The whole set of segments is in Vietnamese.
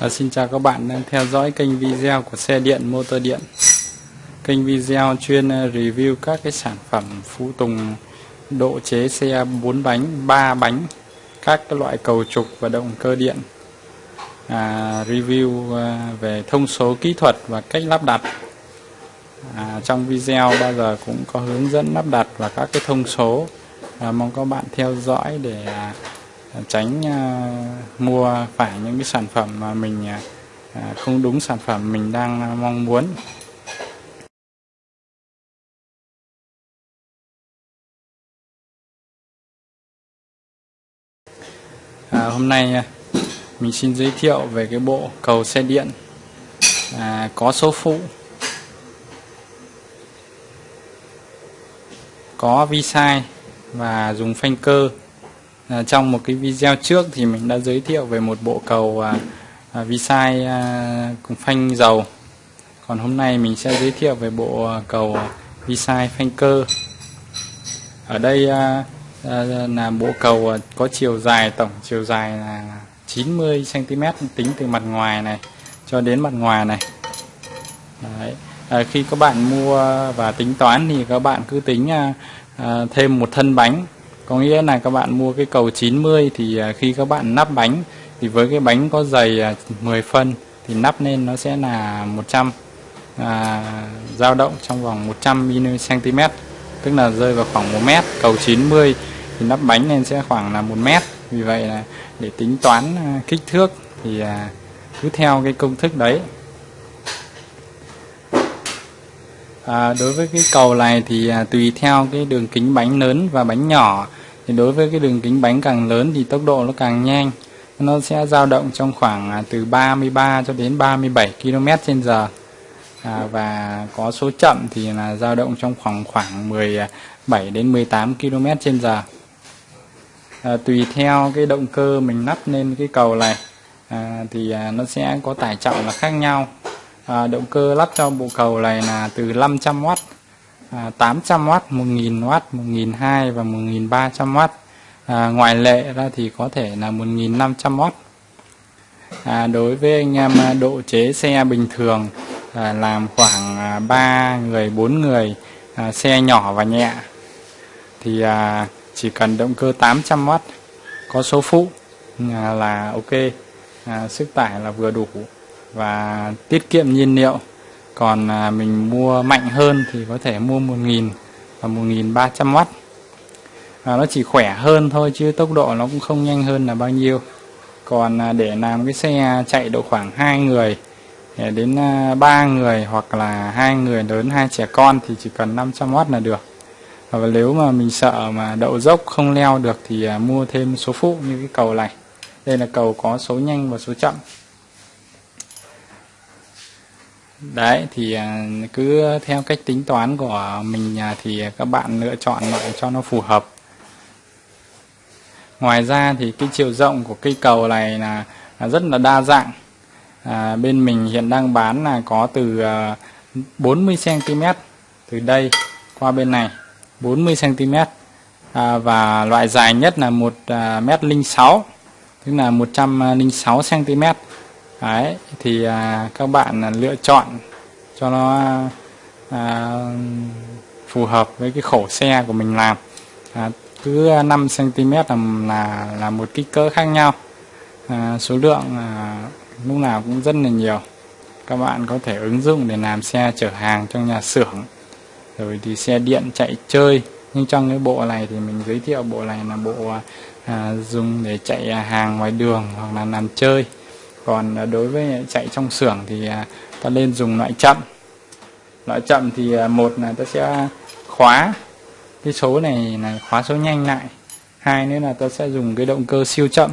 À, xin chào các bạn đang theo dõi kênh video của xe điện motor điện. Kênh video chuyên ờ, review các cái sản phẩm phụ tùng độ chế xe 4 bánh 3 bánh các cái loại cầu trục và động cơ điện. À, review ờ, về thông số kỹ thuật và cách lắp đặt. À, trong video bao giờ cũng có hướng dẫn lắp đặt và các cái thông số. À, mong các bạn theo dõi để à, tránh à, mua phải những cái sản phẩm mà mình à, à, không đúng sản phẩm mình đang mong muốn. À, hôm nay mình xin giới thiệu về cái bộ cầu xe điện à, có số phụ. Có vi sai và dùng phanh cơ à, trong một cái video trước thì mình đã giới thiệu về một bộ cầu à, à, vi sai à, cùng phanh dầu. Còn hôm nay mình sẽ giới thiệu về bộ à, cầu à, vi sai phanh cơ. Ở đây à, à, là bộ cầu à, có chiều dài tổng chiều dài là 90 cm tính từ mặt ngoài này cho đến mặt ngoài này. Đấy. À, khi các bạn mua và tính toán thì các bạn cứ tính à, à, thêm một thân bánh có nghĩa là các bạn mua cái cầu 90 thì à, khi các bạn nắp bánh thì với cái bánh có dày 10 à, phân thì nắp lên nó sẽ là 100 à, dao động trong vòng 100 cm tức là rơi vào khoảng 1 mét. Cầu 90 thì nắp bánh lên sẽ khoảng là 1 mét. Vì vậy là để tính toán à, kích thước thì cứ theo cái công thức đấy. À, đối với cái cầu này thì à, tùy theo cái đường kính bánh lớn và bánh nhỏ. Thì đối với cái đường kính bánh càng lớn thì tốc độ nó càng nhanh. Nó sẽ dao động trong khoảng à, từ 33 cho đến 37 km h à, và có số chậm thì là dao động trong khoảng khoảng 17 đến 18 km h à, tùy theo cái động cơ mình lắp lên cái cầu này à, thì à, nó sẽ có tải trọng là khác nhau à, động cơ lắp cho bộ cầu này là từ 500W à, 800W 1000W 1002 và 1300W à, ngoại lệ ra thì có thể là 1500W à, đối với anh em à, độ chế xe bình thường à, làm khoảng à, 3 người 4 người à, xe nhỏ và nhẹ thì à, chỉ cần động cơ 800W có số phụ à, là ok. À, sức tải là vừa đủ và tiết kiệm nhiên liệu. Còn à, mình mua mạnh hơn thì có thể mua 1000 và 1300W và nó chỉ khỏe hơn thôi chứ tốc độ nó cũng không nhanh hơn là bao nhiêu. Còn à, để làm cái xe chạy độ khoảng hai người đến à, ba 3 người hoặc là hai người lớn, hai trẻ con thì chỉ cần 500W là được. Và nếu mà mình sợ mà đậu dốc không leo được thì mua thêm số phụ như cái cầu này. Đây là cầu có số nhanh và số chậm đấy thì à, cứ theo cách tính toán của mình à, thì các bạn lựa chọn lại cho nó phù hợp. Ngoài ra thì cái chiều rộng của cây cầu này là rất là đa dạng. À, bên mình hiện đang bán là có từ à, 40 cm từ đây qua bên này 40 cm à, và loại dài nhất là một mét linh sáu tức là 106 cm Đấy, thì à, các bạn à, lựa chọn cho nó à, phù hợp với cái khổ xe của mình làm. À, cứ 5 cm là là là một kích cỡ khác nhau. À, số lượng à, lúc nào cũng rất là nhiều. Các bạn có thể ứng dụng để làm xe chở hàng trong nhà xưởng rồi thì xe điện chạy chơi. Nhưng trong cái bộ này thì mình giới thiệu bộ này là bộ à, dùng để chạy hàng ngoài đường hoặc là làm chơi còn à, đối với chạy trong xưởng thì à, ta nên dùng loại chậm. Loại chậm thì à, một là ta sẽ khóa cái số này là khóa số nhanh lại. Hai nữa là ta sẽ dùng cái động cơ siêu chậm.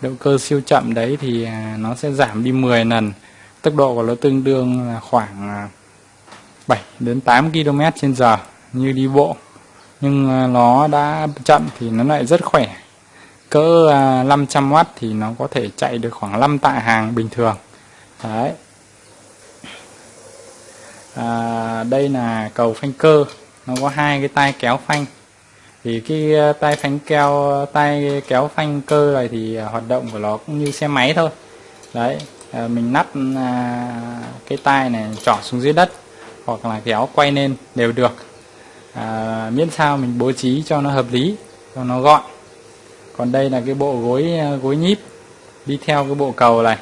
Động cơ siêu chậm đấy thì nó sẽ giảm đi 10 lần. Tốc độ của nó tương đương là khoảng 7 đến 8 km trên giờ như đi bộ. Nhưng nó đã chậm thì nó lại rất khỏe cỡ à, 500W thì nó có thể chạy được khoảng 5 tạ hàng bình thường. Đấy. À, đây là cầu phanh cơ. Nó có hai cái tay kéo phanh. Thì cái à, tay phanh keo tay kéo phanh cơ này thì à, hoạt động của nó cũng như xe máy thôi. Đấy. À, mình nắp à, cái tay này trỏ xuống dưới đất hoặc là kéo quay lên đều được. À, miễn sao mình bố trí cho nó hợp lý cho nó gọn còn đây là cái bộ gối ờ, gối nhíp đi theo cái bộ cầu này.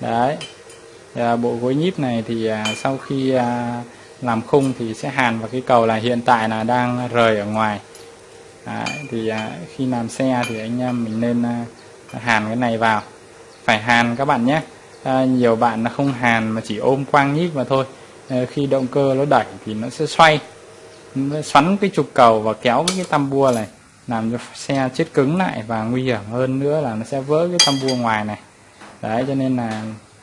Đấy. À, bộ gối nhíp này thì à, sau khi à, làm khung thì sẽ hàn vào cái cầu là hiện tại là đang rời ở ngoài. Đấy, thì à, khi làm xe thì anh em mình nên à, hàn cái này vào. Phải hàn các bạn nhé. À, nhiều bạn là không hàn mà chỉ ôm quang nhíp mà thôi. À, khi động cơ nó đẩy thì nó sẽ xoay nó xoắn cái trục cầu và kéo cái tam bua này làm cho xe chết cứng lại và nguy hiểm hơn nữa là nó sẽ vỡ cái tam bua ngoài này. Đấy cho nên là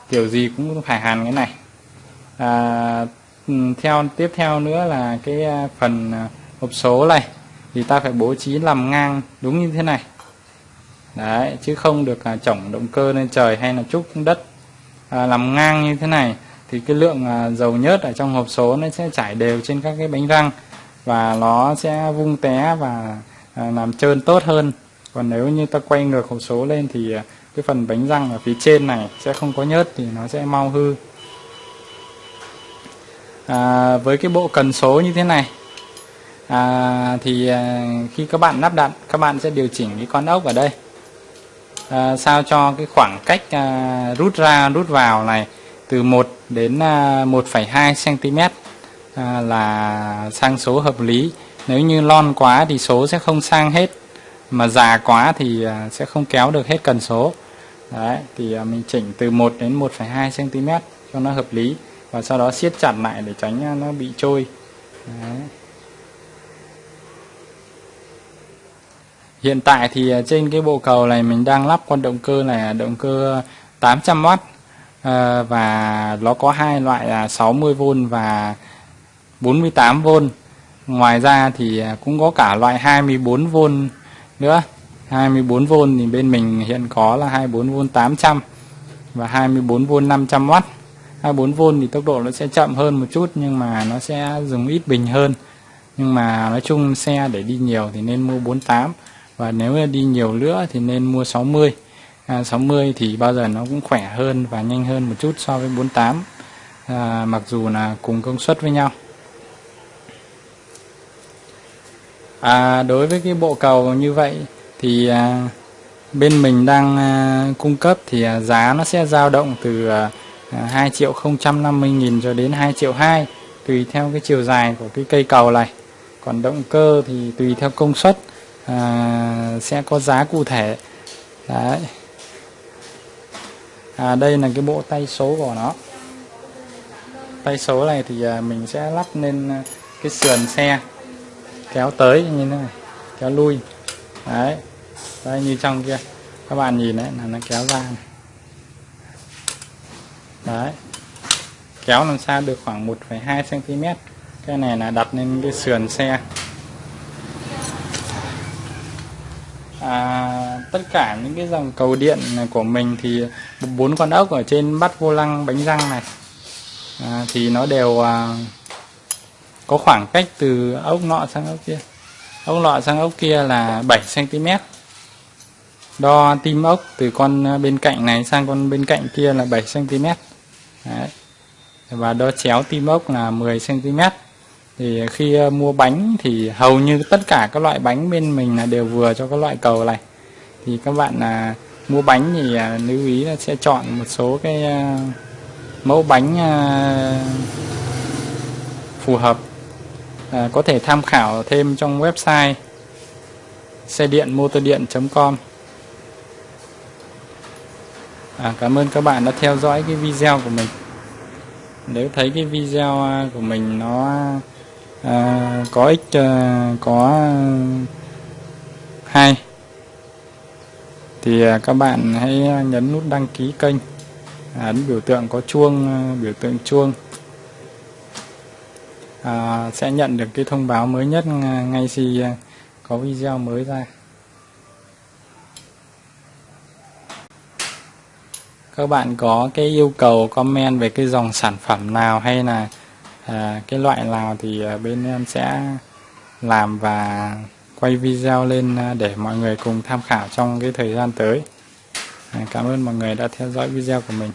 kiểu gì cũng phải hàn cái này. À, ừ, theo tiếp theo nữa là cái à, phần à, hộp số này thì ta phải bố trí làm ngang đúng như thế này. Đấy chứ không được à, chổng động cơ lên trời hay là trúc đất. À, làm ngang như thế này thì cái lượng à, dầu nhớt ở trong hộp số nó sẽ chảy đều trên các cái bánh răng và nó sẽ vung té và à, làm trơn tốt hơn. Còn nếu như ta quay ngược hộp số lên thì à, cái phần bánh răng ở phía trên này sẽ không có nhớt thì nó sẽ mau hư. À, với cái bộ cần số như thế này à, thì à, khi các bạn lắp đặt các bạn sẽ điều chỉnh cái con ốc ở đây. À, sao cho cái khoảng cách à, rút ra rút vào này từ 1 đến à, 1,2 cm à, là sang số hợp lý nếu như lon quá thì số sẽ không sang hết mà già quá thì à, sẽ không kéo được hết cần số đấy thì à, mình chỉnh từ 1 đến 1,2 cm cho nó hợp lý và sau đó siết chặt lại để tránh à, nó bị trôi đấy. Hiện tại thì trên cái bộ cầu này mình đang lắp con động cơ này là động cơ 800W và nó có hai loại là 60V và 48V. Ngoài ra thì à, cũng có cả loại 24V nữa. 24V thì bên mình hiện có là 24V 800 và 24V 500W. 24V thì tốc độ nó sẽ chậm hơn một chút nhưng mà nó sẽ dùng ít bình hơn. Nhưng mà nói chung xe để đi nhiều thì nên mua 48 và nếu đi nhiều nữa thì nên mua 60 à, 60 thì bao giờ nó cũng khỏe hơn và nhanh hơn một chút so với 48 à, mặc dù là cùng công suất với nhau à, đối với cái bộ cầu như vậy thì à, bên mình đang à, cung cấp thì à, giá nó sẽ dao động từ à, à 2 triệu 050 nghìn cho đến 2 triệu 2 tùy theo cái chiều dài của cái cây cầu này. Còn động cơ thì tùy theo công suất à, sẽ có giá cụ thể. Đấy. À, đây là cái bộ tay số của nó. Tay số này thì à, mình sẽ lắp lên à, cái sườn xe kéo tới như thế này kéo lui. Đấy đây như trong kia. Các bạn nhìn đấy là nó kéo ra này. đấy kéo làm sao được khoảng 1,2 cm cái này là đặt lên cái sườn xe. À, tất cả những cái dòng cầu điện này của mình thì bốn con ốc ở trên bắt vô lăng bánh răng này. À, thì nó đều à, có khoảng cách từ ốc nọ sang ốc kia. Ốc nọ sang ốc kia là 7 cm đo tim ốc từ con bên cạnh này sang con bên cạnh kia là 7 cm Đấy. và đo chéo tim ốc là 10 cm thì khi ờ, mua bánh thì hầu như tất cả các loại bánh bên mình là đều vừa cho các loại cầu này. Thì các bạn là mua bánh thì à, lưu ý là sẽ chọn một số cái à, mẫu bánh à, phù hợp à, có thể tham khảo thêm trong website xe điện motor điện.com à, cảm ơn các bạn đã theo dõi cái video của mình. Nếu thấy cái video à, của mình nó à, có ích à, có hay thì à, các bạn hãy nhấn nút đăng ký kênh. À, ấn biểu tượng có chuông biểu tượng chuông à, sẽ nhận được cái thông báo mới nhất ngay khi à, có video mới ra. Các bạn có cái yêu cầu comment về cái dòng sản phẩm nào hay là à, cái loại nào thì à, bên em sẽ làm và quay video lên à, để mọi người cùng tham khảo trong cái thời gian tới. À, cảm ơn mọi người đã theo dõi video của mình.